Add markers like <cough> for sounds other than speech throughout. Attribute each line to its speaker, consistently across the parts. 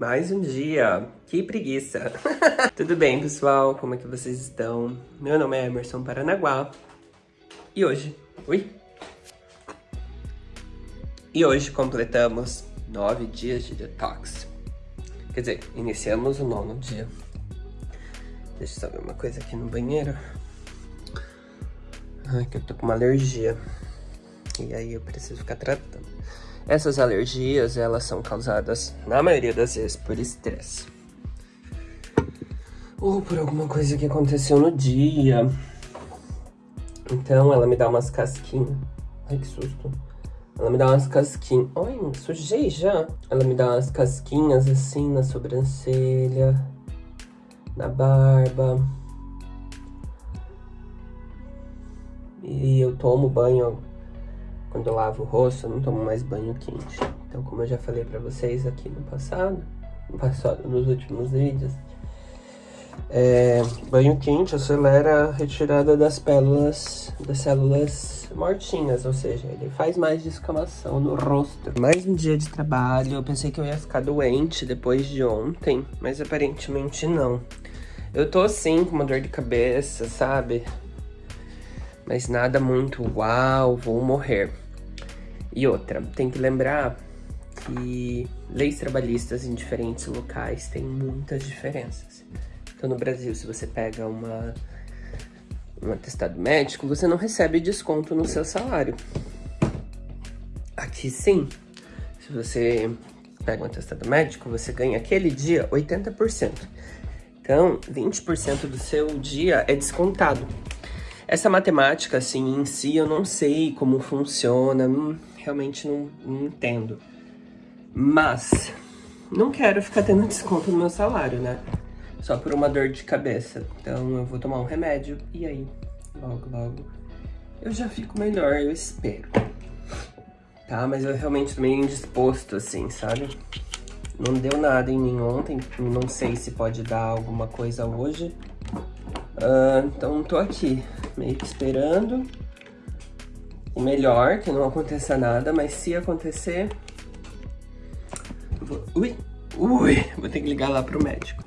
Speaker 1: Mais um dia. Que preguiça. <laughs> Tudo bem, pessoal? Como é que vocês estão? Meu nome é Emerson Paranaguá. E hoje... Ui! E hoje completamos nove dias de detox. Quer dizer, iniciamos o nono dia. Deixa eu só ver uma coisa aqui no banheiro. Ai, que eu tô com uma alergia. E aí eu preciso ficar tratando. Essas alergias, elas são causadas, na maioria das vezes, por estresse. Ou por alguma coisa que aconteceu no dia. Então, ela me dá umas casquinhas. Ai, que susto. Ela me dá umas casquinhas. Ai, sujei já. Ela me dá umas casquinhas assim na sobrancelha, na barba. E eu tomo banho quando eu lavo o rosto, eu não tomo mais banho quente. Então, como eu já falei pra vocês aqui no passado, no passado, nos últimos vídeos, é, banho quente acelera a retirada das pérolas, das células mortinhas, ou seja, ele faz mais descamação no rosto. Mais um dia de trabalho, eu pensei que eu ia ficar doente depois de ontem, mas aparentemente não. Eu tô assim com uma dor de cabeça, sabe? Mas nada muito, uau, vou morrer. E outra, tem que lembrar que leis trabalhistas em diferentes locais têm muitas diferenças. Então, no Brasil, se você pega uma, um atestado médico, você não recebe desconto no seu salário. Aqui, sim. Se você pega um atestado médico, você ganha aquele dia 80%. Então, 20% do seu dia é descontado. Essa matemática, assim, em si, eu não sei como funciona, hum, realmente não, não entendo. Mas, não quero ficar tendo <laughs> desconto no meu salário, né? Só por uma dor de cabeça. Então eu vou tomar um remédio e aí, logo, logo, eu já fico melhor, eu espero. Tá? Mas eu realmente tô meio indisposto, assim, sabe? Não deu nada em mim ontem, não sei se pode dar alguma coisa hoje. Uh, então tô aqui, meio que esperando o melhor, que não aconteça nada, mas se acontecer... Vou... Ui, ui, vou ter que ligar lá pro médico.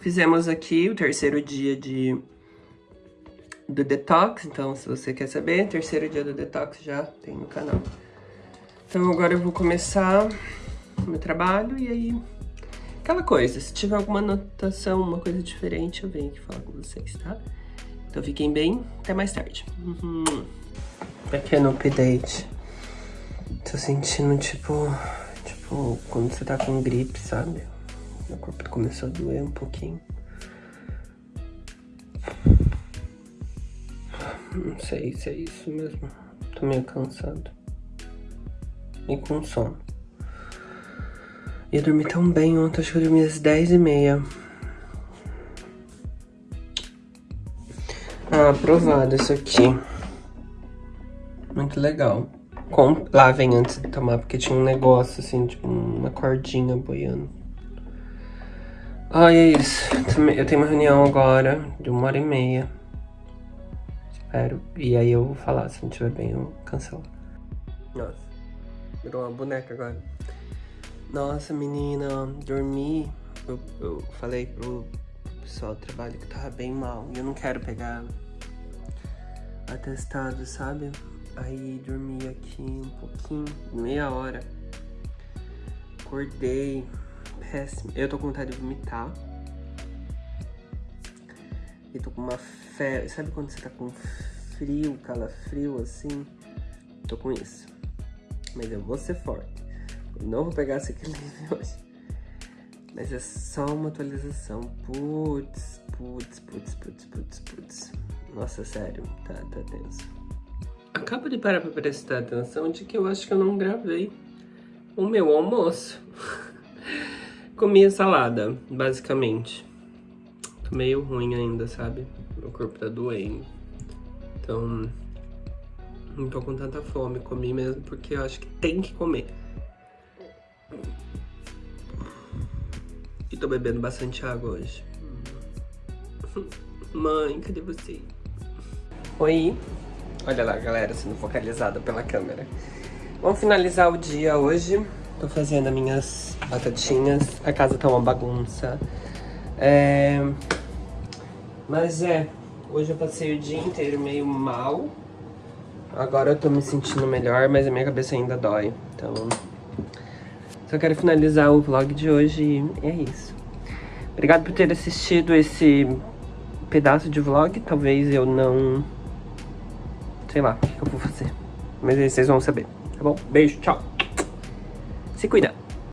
Speaker 1: Fizemos aqui o terceiro dia de do detox, então se você quer saber, terceiro dia do detox já tem no canal. Então agora eu vou começar o meu trabalho e aí... Aquela coisa, se tiver alguma anotação, uma coisa diferente, eu venho aqui falar com vocês, tá? Então fiquem bem, até mais tarde. Uhum pequeno update. Tô sentindo, tipo, tipo, quando você tá com gripe, sabe? Meu corpo começou a doer um pouquinho. Não sei se é isso mesmo. Tô meio cansado. E com sono. E eu dormi tão bem ontem, acho que eu dormi às 10 Ah, aprovado isso aqui. Muito legal. Com... Lavem antes de tomar, porque tinha um negócio assim, tipo uma cordinha boiando. Ai, é isso. Eu tenho uma reunião agora de uma hora e meia. Espero. E aí eu vou falar, se não estiver bem, eu cancelo. Nossa, virou uma boneca agora. Nossa, menina, dormi. Eu, eu falei pro pessoal do trabalho que tava bem mal. E eu não quero pegar atestado, sabe? Aí dormi aqui um pouquinho, meia hora. Acordei, péssimo. Eu tô com vontade de vomitar. E tô com uma febre. Sabe quando você tá com frio, calafrio assim? Tô com isso. Mas eu vou ser forte. Eu não vou pegar esse equilíbrio <laughs> hoje. Mas é só uma atualização. Putz, putz, putz, putz, putz, putz. Nossa, sério, tá, tá tenso. Acabo de parar pra prestar atenção de que eu acho que eu não gravei o meu almoço. <laughs> Comi salada, basicamente. Tô meio ruim ainda, sabe? Meu corpo tá doendo. Então, não tô com tanta fome. Comi mesmo porque eu acho que tem que comer. E tô bebendo bastante água hoje. <laughs> Mãe, cadê você? Oi. Olha lá, galera, sendo focalizada pela câmera. Vamos finalizar o dia hoje. Tô fazendo as minhas batatinhas. A casa tá uma bagunça. É... Mas é, hoje eu passei o dia inteiro meio mal. Agora eu tô me sentindo melhor, mas a minha cabeça ainda dói. Então, só quero finalizar o vlog de hoje e é isso. Obrigado por ter assistido esse pedaço de vlog. Talvez eu não... Sei lá o que eu vou fazer. Mas aí vocês vão saber, tá bom? Beijo, tchau. Se cuida.